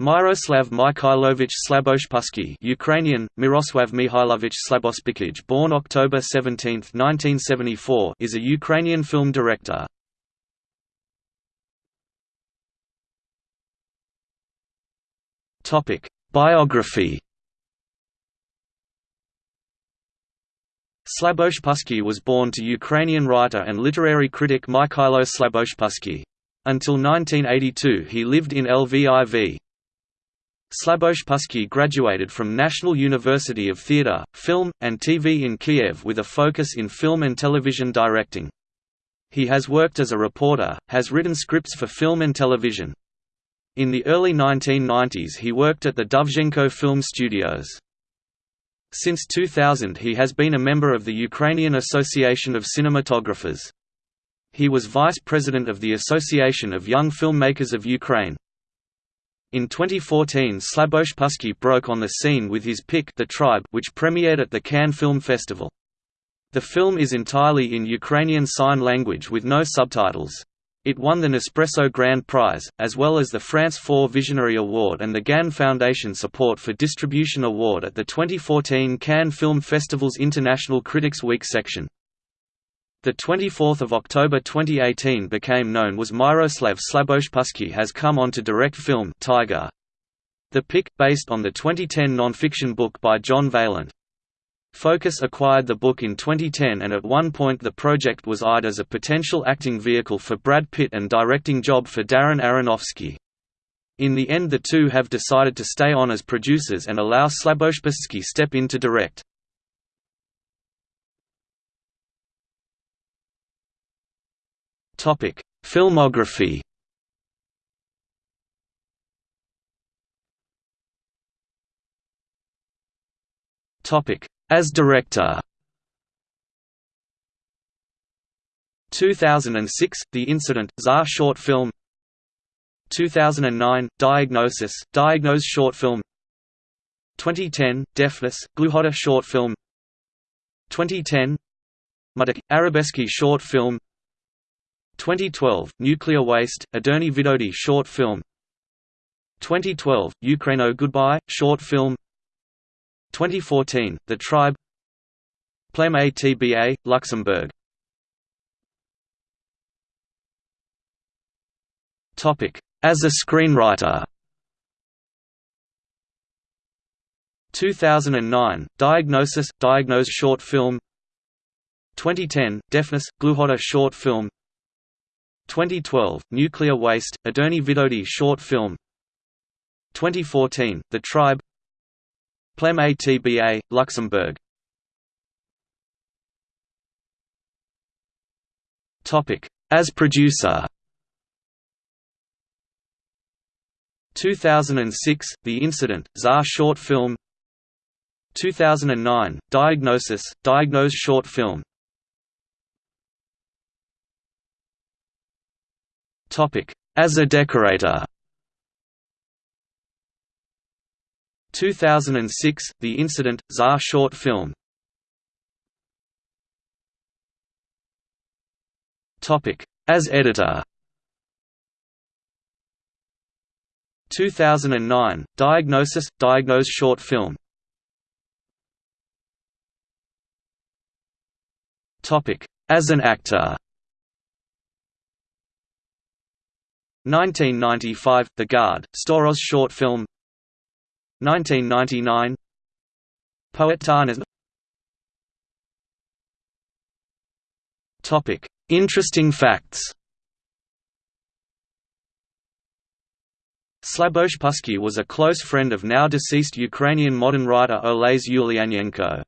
Myroslav Mikhailovich Slaboshpytskyi Ukrainian, Miroslav Mihailovich Slabospikij born October 17, 1974 is a Ukrainian film director. Biography Slaboshpytskyi was born to Ukrainian writer and literary critic Mikhailo Slaboshpytskyi. Until 1982 he lived in Lviv. Slaboshpytskyi graduated from National University of Theatre, Film, and TV in Kiev with a focus in film and television directing. He has worked as a reporter, has written scripts for film and television. In the early 1990s he worked at the Dovzhenko Film Studios. Since 2000 he has been a member of the Ukrainian Association of Cinematographers. He was vice president of the Association of Young Filmmakers of Ukraine. In 2014 Slaboshpytskyi broke on the scene with his pick The Tribe which premiered at the Cannes Film Festival. The film is entirely in Ukrainian Sign Language with no subtitles. It won the Nespresso Grand Prize, as well as the France 4 Visionary Award and the GAN Foundation Support for Distribution Award at the 2014 Cannes Film Festival's International Critics Week section. The 24th of October 2018 became known was Myroslav Slaboshpytskyi has come on to direct film Tiger. The pick, based on the 2010 non-fiction book by John Vaillant. Focus acquired the book in 2010 and at one point the project was eyed as a potential acting vehicle for Brad Pitt and directing job for Darren Aronofsky. In the end the two have decided to stay on as producers and allow Slaboshpytskyi step in to direct. Topic: Filmography. Topic: As director. 2006 The Incident Tsar short film 2009 Diagnosis Diagnose short film 2010 Deafness Gluhota short film 2010 Mudak Arabesque short film 2012, Nuclear Waste, Adoni Vidodi short film. 2012, Ukraino Goodbye, short film. 2014, The Tribe. Plem ATBA, Luxembourg. As a screenwriter. 2009, Diagnosis, Diagnose short film. 2010, Deafness, Gluhota short film 2012, Nuclear Waste, Adoni Vidodi short film. 2014, The Tribe. Plem ATBA, Luxembourg. As producer. 2006, The Incident, Tsar short film. 2009, Diagnosis, Diagnose short film As a decorator. 2006, The Incident, Tsar short film. As editor. 2009, Diagnosis, Diagnose short film. Topic. As an actor 1995 – The Guard, Storos short film 1999 Poet Tarnas Topic: Interesting facts. Slaboshpytskyi was a close friend of now deceased Ukrainian modern writer Oles Ulyanenko.